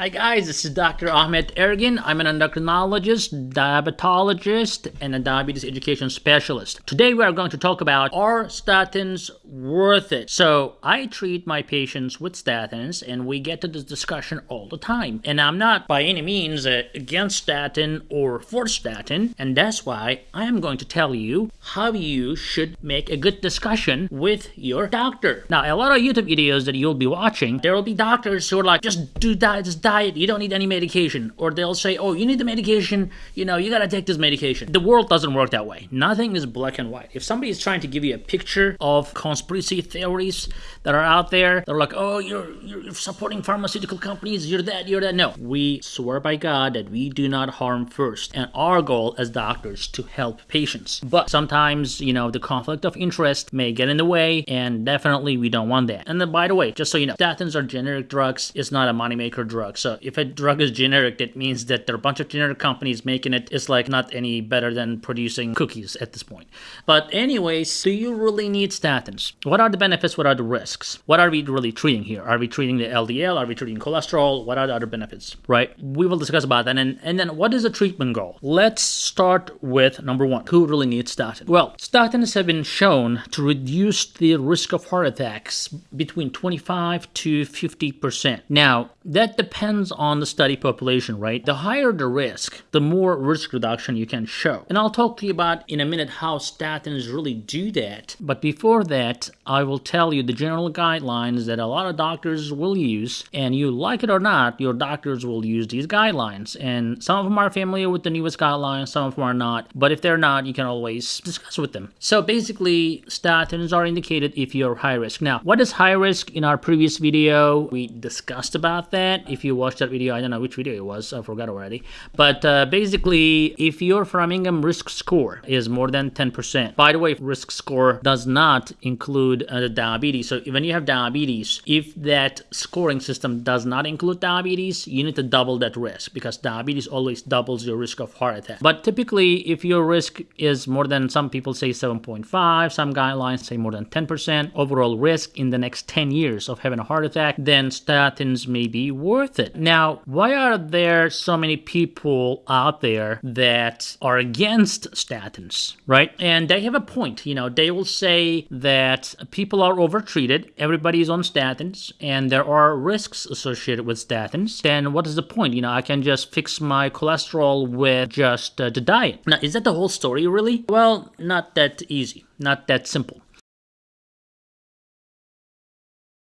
Hi guys, this is Dr. Ahmet Ergin. I'm an endocrinologist, diabetologist, and a diabetes education specialist. Today we are going to talk about are statins worth it? So I treat my patients with statins and we get to this discussion all the time. And I'm not by any means uh, against statin or for statin, and that's why I am going to tell you how you should make a good discussion with your doctor. Now, a lot of YouTube videos that you'll be watching, there will be doctors who are like, just do that, just diet, you don't need any medication. Or they'll say, oh, you need the medication, you know, you gotta take this medication. The world doesn't work that way. Nothing is black and white. If somebody is trying to give you a picture of conspiracy theories that are out there, they're like, oh, you're, you're supporting pharmaceutical companies, you're that, you're that. No, we swear by God that we do not harm first. And our goal as doctors to help patients. But sometimes, you know, the conflict of interest may get in the way, and definitely we don't want that. And then, by the way, just so you know, statins are generic drugs. It's not a moneymaker drug. So if a drug is generic, that means that there are a bunch of generic companies making it. It's like not any better than producing cookies at this point. But anyways, do you really need statins? What are the benefits? What are the risks? What are we really treating here? Are we treating the LDL? Are we treating cholesterol? What are the other benefits? Right? We will discuss about that. And, and then what is the treatment goal? Let's start with number one. Who really needs statins? Well, statins have been shown to reduce the risk of heart attacks between 25 to 50%. Now, that depends on the study population, right? The higher the risk, the more risk reduction you can show. And I'll talk to you about in a minute how statins really do that. But before that, I will tell you the general guidelines that a lot of doctors will use. And you like it or not, your doctors will use these guidelines. And some of them are familiar with the newest guidelines, some of them are not. But if they're not, you can always discuss with them. So basically, statins are indicated if you're high risk. Now, what is high risk? In our previous video, we discussed about that. If you watched that video, I don't know which video it was, I forgot already. But uh, basically, if your Framingham risk score is more than 10%, by the way, risk score does not include uh, diabetes. So when you have diabetes, if that scoring system does not include diabetes, you need to double that risk because diabetes always doubles your risk of heart attack. But typically, if your risk is more than some people say 7.5, some guidelines say more than 10% overall risk in the next 10 years of having a heart attack, then statins may be worth it. Now, why are there so many people out there that are against statins, right? And they have a point. You know, they will say that people are overtreated, everybody is on statins, and there are risks associated with statins. Then what is the point? You know, I can just fix my cholesterol with just uh, the diet. Now, is that the whole story, really? Well, not that easy, not that simple.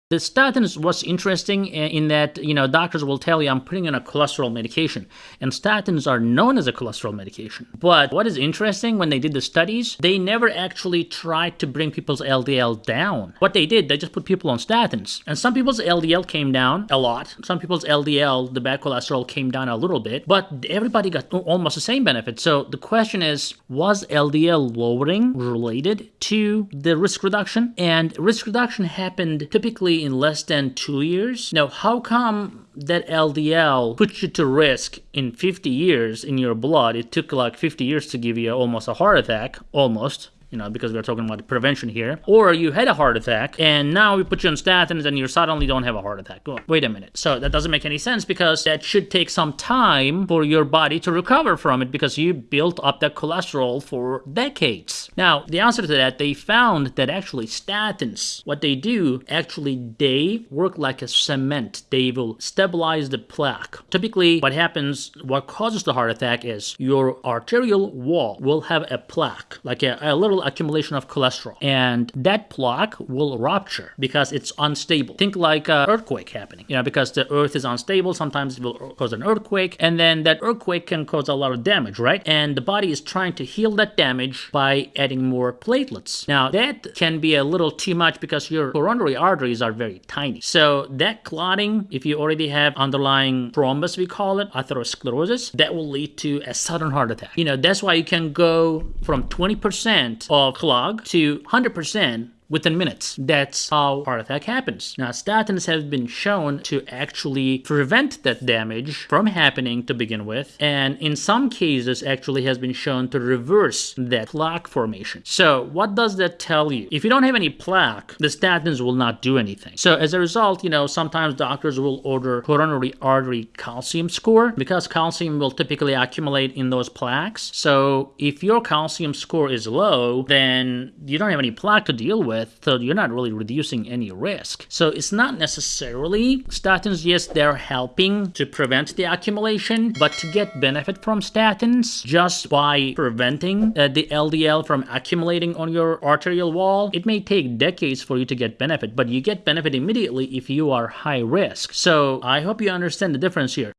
The statins was interesting uh, in that, you know, doctors will tell you I'm putting in a cholesterol medication. And statins are known as a cholesterol medication. But what is interesting when they did the studies, they never actually tried to bring people's LDL down. What they did, they just put people on statins. And some people's LDL came down a lot. Some people's LDL, the bad cholesterol, came down a little bit. But everybody got almost the same benefit. So the question is, was LDL lowering related to the risk reduction? And risk reduction happened typically in less than two years. Now, how come that LDL puts you to risk in 50 years in your blood? It took like 50 years to give you almost a heart attack, almost you know, because we're talking about prevention here. Or you had a heart attack and now we put you on statins and you suddenly don't have a heart attack. wait a minute. So that doesn't make any sense because that should take some time for your body to recover from it because you built up that cholesterol for decades. Now, the answer to that, they found that actually statins, what they do, actually they work like a cement. They will stabilize the plaque. Typically, what happens, what causes the heart attack is your arterial wall will have a plaque, like a, a little accumulation of cholesterol. And that plaque will rupture because it's unstable. Think like an earthquake happening, you know, because the earth is unstable, sometimes it will cause an earthquake, and then that earthquake can cause a lot of damage, right? And the body is trying to heal that damage by adding more platelets. Now, that can be a little too much because your coronary arteries are very tiny. So that clotting, if you already have underlying thrombus, we call it, atherosclerosis, that will lead to a sudden heart attack. You know, that's why you can go from 20% of clog to 100% within minutes. That's how heart attack happens. Now, statins have been shown to actually prevent that damage from happening to begin with, and in some cases actually has been shown to reverse that plaque formation. So what does that tell you? If you don't have any plaque, the statins will not do anything. So as a result, you know, sometimes doctors will order coronary artery calcium score because calcium will typically accumulate in those plaques. So if your calcium score is low, then you don't have any plaque to deal with, so you're not really reducing any risk. So it's not necessarily statins, yes, they're helping to prevent the accumulation, but to get benefit from statins just by preventing uh, the LDL from accumulating on your arterial wall, it may take decades for you to get benefit, but you get benefit immediately if you are high risk. So I hope you understand the difference here.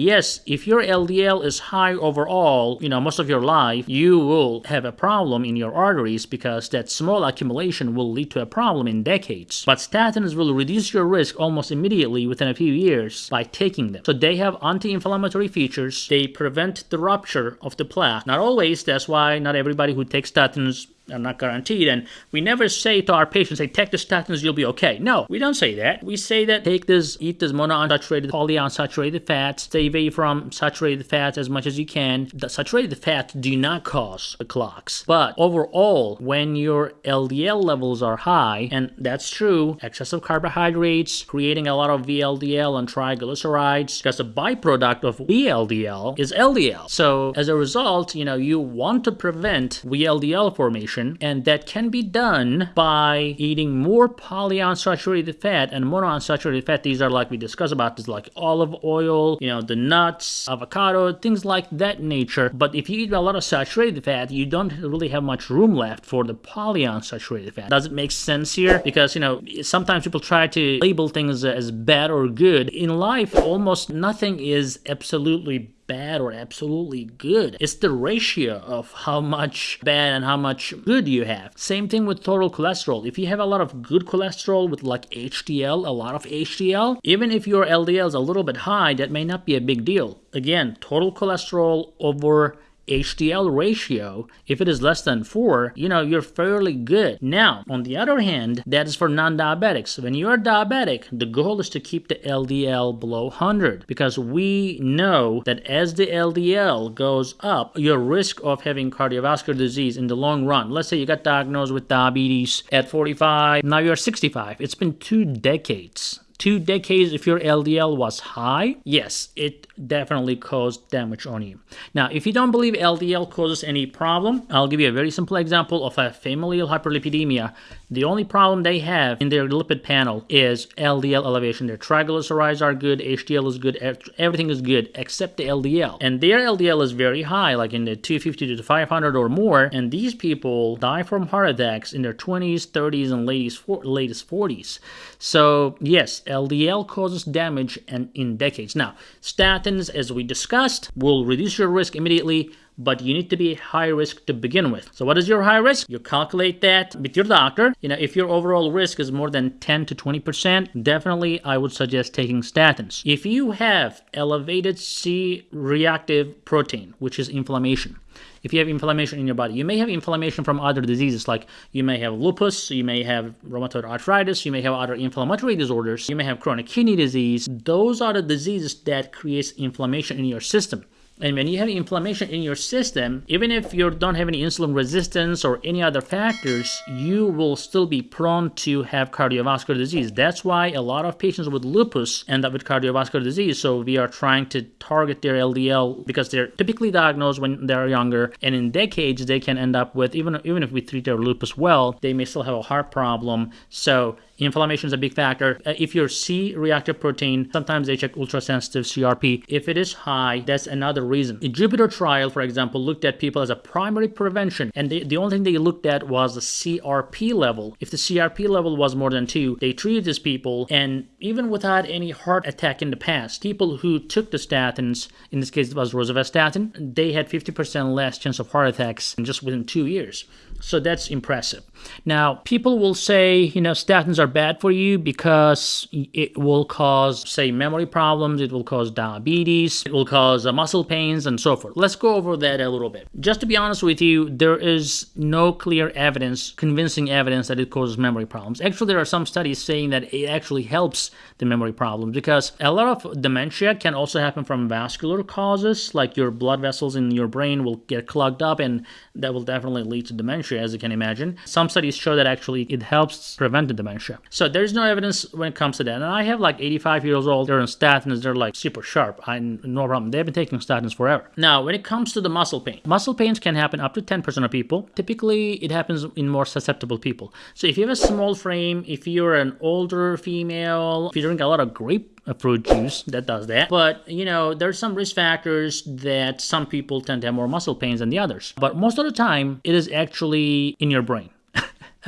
Yes, if your LDL is high overall, you know, most of your life, you will have a problem in your arteries because that small accumulation will lead to a problem in decades. But statins will reduce your risk almost immediately within a few years by taking them. So they have anti-inflammatory features. They prevent the rupture of the plaque. Not always, that's why not everybody who takes statins are not guaranteed. And we never say to our patients, say, take the statins, you'll be okay. No, we don't say that. We say that take this, eat this monounsaturated, polyunsaturated fats, stay away from saturated fats as much as you can. The saturated fats do not cause the clots. But overall, when your LDL levels are high, and that's true, excessive carbohydrates, creating a lot of VLDL and triglycerides, because a byproduct of VLDL is LDL. So as a result, you know, you want to prevent VLDL formation and that can be done by eating more polyunsaturated fat and monounsaturated fat. These are like we discussed about this like olive oil, you know, the nuts, avocado, things like that nature. But if you eat a lot of saturated fat, you don't really have much room left for the polyunsaturated fat. Does it make sense here? Because, you know, sometimes people try to label things as bad or good. In life, almost nothing is absolutely bad or absolutely good. It's the ratio of how much bad and how much good you have. Same thing with total cholesterol. If you have a lot of good cholesterol with like HDL, a lot of HDL, even if your LDL is a little bit high, that may not be a big deal. Again, total cholesterol over HDL ratio, if it is less than 4, you know, you're fairly good. Now, on the other hand, that is for non-diabetics. When you're diabetic, the goal is to keep the LDL below 100 because we know that as the LDL goes up, your risk of having cardiovascular disease in the long run, let's say you got diagnosed with diabetes at 45, now you're 65. It's been two decades two decades if your LDL was high, yes, it definitely caused damage on you. Now, if you don't believe LDL causes any problem, I'll give you a very simple example of a familial hyperlipidemia. The only problem they have in their lipid panel is LDL elevation. Their triglycerides are good, HDL is good, everything is good except the LDL. And their LDL is very high, like in the 250 to 500 or more. And these people die from heart attacks in their 20s, 30s, and latest 40s. So, yes, LDL causes damage and in decades. Now, statins, as we discussed, will reduce your risk immediately, but you need to be high risk to begin with. So what is your high risk? You calculate that with your doctor. You know, if your overall risk is more than 10 to 20%, definitely I would suggest taking statins. If you have elevated C-reactive protein, which is inflammation, if you have inflammation in your body. You may have inflammation from other diseases, like you may have lupus, you may have rheumatoid arthritis, you may have other inflammatory disorders, you may have chronic kidney disease. Those are the diseases that creates inflammation in your system. And when you have inflammation in your system, even if you don't have any insulin resistance or any other factors, you will still be prone to have cardiovascular disease. That's why a lot of patients with lupus end up with cardiovascular disease. So we are trying to target their LDL because they're typically diagnosed when they're younger. And in decades, they can end up with, even, even if we treat their lupus well, they may still have a heart problem. So Inflammation is a big factor. Uh, if you're C-reactive protein, sometimes they check ultrasensitive CRP. If it is high, that's another reason. The Jupiter trial, for example, looked at people as a primary prevention, and they, the only thing they looked at was the CRP level. If the CRP level was more than 2, they treated these people, and even without any heart attack in the past, people who took the statins, in this case it was rosuvastatin, they had 50% less chance of heart attacks just within two years. So that's impressive. Now, people will say, you know, statins are bad for you because it will cause, say, memory problems, it will cause diabetes, it will cause uh, muscle pains, and so forth. Let's go over that a little bit. Just to be honest with you, there is no clear evidence, convincing evidence that it causes memory problems. Actually, there are some studies saying that it actually helps the memory problems because a lot of dementia can also happen from vascular causes, like your blood vessels in your brain will get clogged up, and that will definitely lead to dementia, as you can imagine. Some studies show that actually it helps prevent the dementia. So there's no evidence when it comes to that. And I have like 85 years old, they're on statins, they're like super sharp. I no problem. They've been taking statins forever. Now, when it comes to the muscle pain, muscle pains can happen up to 10% of people. Typically, it happens in more susceptible people. So if you have a small frame, if you're an older female, if you drink a lot of grape fruit juice that does that. But, you know, there's some risk factors that some people tend to have more muscle pains than the others. But most of the time, it is actually in your brain.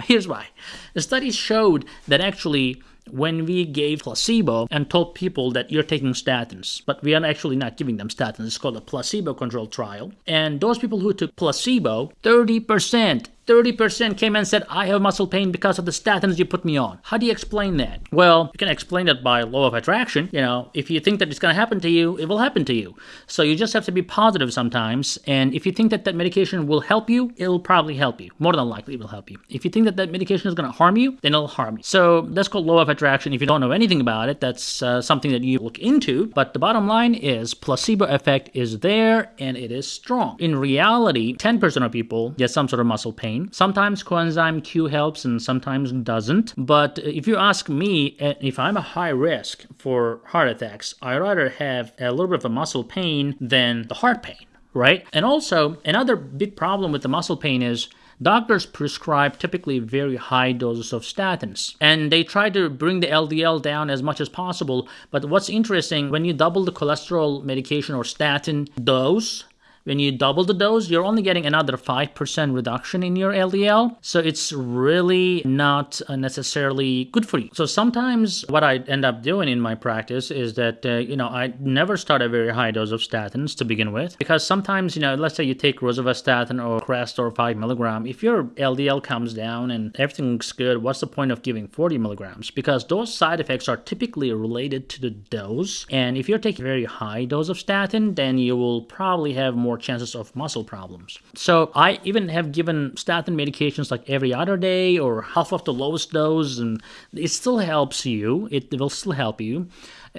Here's why. The studies showed that actually when we gave placebo and told people that you're taking statins, but we are actually not giving them statins. It's called a placebo controlled trial. And those people who took placebo, 30% 30% came and said, I have muscle pain because of the statins you put me on. How do you explain that? Well, you can explain it by law of attraction. You know, if you think that it's going to happen to you, it will happen to you. So you just have to be positive sometimes. And if you think that that medication will help you, it will probably help you. More than likely, it will help you. If you think that that medication is going to harm you, then it'll harm you. So that's called law of attraction. If you don't know anything about it, that's uh, something that you look into. But the bottom line is placebo effect is there and it is strong. In reality, 10% of people get some sort of muscle pain pain. Sometimes coenzyme Q helps and sometimes doesn't. But if you ask me, eh, if I'm a high risk for heart attacks, I rather have a little bit of a muscle pain than the heart pain, right? And also, another big problem with the muscle pain is Doctors prescribe typically very high doses of statins and they try to bring the LDL down as much as possible. But what's interesting, when you double the cholesterol medication or statin dose, when you double the dose, you're only getting another 5% reduction in your LDL. So it's really not uh, necessarily good for you. So sometimes what I end up doing in my practice is that, uh, you know, I never start a very high dose of statins to begin with. Because sometimes, you know, let's say you take rosuvastatin or Crestor 5 milligram. If your LDL comes down and everything looks good, what's the point of giving 40 milligrams? Because those side effects are typically related to the dose. And if you're taking a very high dose of statin, then you will probably have more more chances of muscle problems. So I even have given statin medications like every other day or half of the lowest dose, and it still helps you. It will still help you.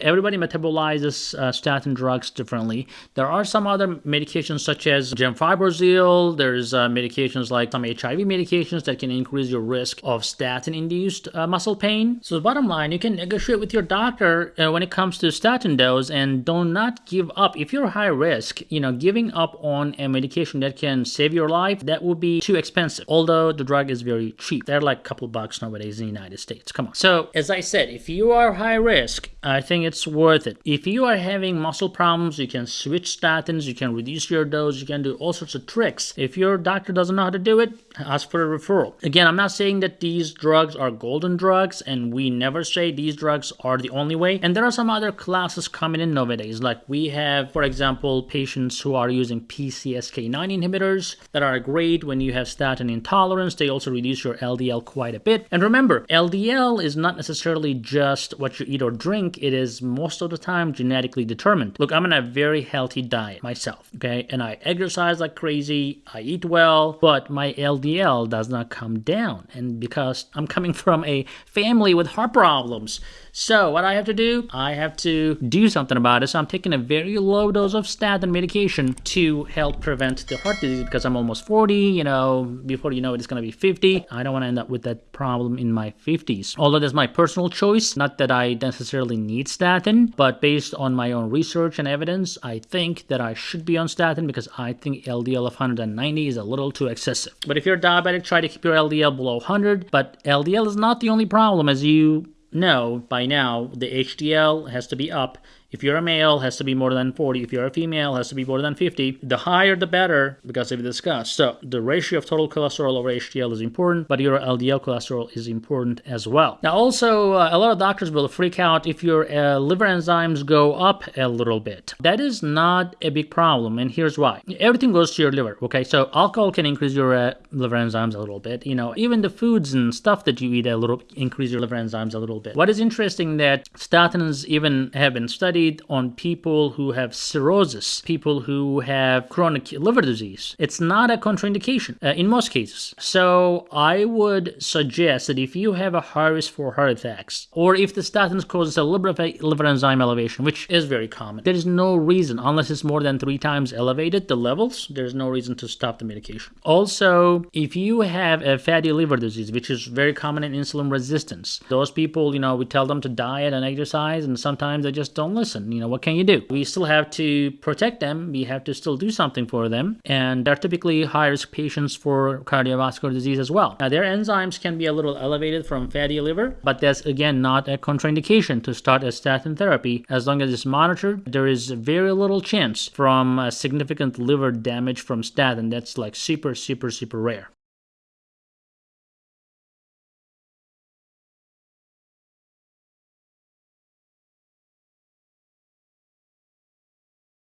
Everybody metabolizes uh, statin drugs differently. There are some other medications such as gemfibrozil. There's uh, medications like some HIV medications that can increase your risk of statin-induced uh, muscle pain. So the bottom line, you can negotiate with your doctor uh, when it comes to statin dose and do not give up. If you're high risk, you know, giving up on a medication that can save your life, that would be too expensive. Although the drug is very cheap. They're like a couple bucks nowadays in the United States. Come on. So as I said, if you are high risk, I think it's worth it. If you are having muscle problems, you can switch statins, you can reduce your dose, you can do all sorts of tricks. If your doctor doesn't know how to do it, ask for a referral. Again, I'm not saying that these drugs are golden drugs, and we never say these drugs are the only way. And there are some other classes coming in nowadays. Like we have, for example, patients who are using PCSK9 inhibitors that are great when you have statin intolerance. They also reduce your LDL quite a bit. And remember, LDL is not necessarily just what you eat or drink, it is is most of the time genetically determined. Look, I'm on a very healthy diet myself, okay? And I exercise like crazy, I eat well, but my LDL does not come down. And because I'm coming from a family with heart problems, so what I have to do, I have to do something about it. So I'm taking a very low dose of statin medication to help prevent the heart disease because I'm almost 40, you know, before you know it, it's going to be 50. I don't want to end up with that problem in my 50s. Although that's my personal choice, not that I necessarily need statin, but based on my own research and evidence, I think that I should be on statin because I think LDL of 190 is a little too excessive. But if you're diabetic, try to keep your LDL below 100. But LDL is not the only problem as you know by now the HDL has to be up If you're a male, has to be more than 40. If you're a female, has to be more than 50. The higher, the better, because we discussed. So the ratio of total cholesterol over HDL is important, but your LDL cholesterol is important as well. Now, also, uh, a lot of doctors will freak out if your uh, liver enzymes go up a little bit. That is not a big problem, and here's why. Everything goes to your liver, okay? So alcohol can increase your uh, liver enzymes a little bit. You know, even the foods and stuff that you eat a little increase your liver enzymes a little bit. What is interesting that statins even have been studied on people who have cirrhosis, people who have chronic liver disease. It's not a contraindication uh, in most cases. So I would suggest that if you have a high risk for heart attacks, or if the statins causes a liver, liver enzyme elevation, which is very common, there is no reason, unless it's more than three times elevated, the levels, there's no reason to stop the medication. Also, if you have a fatty liver disease, which is very common in insulin resistance, those people, you know, we tell them to diet and exercise, and sometimes they just don't You know, what can you do? We still have to protect them, we have to still do something for them, and they're typically high risk patients for cardiovascular disease as well. Now, their enzymes can be a little elevated from fatty liver, but that's again not a contraindication to start a statin therapy as long as it's monitored. There is very little chance from a significant liver damage from statin. That's like super, super, super rare.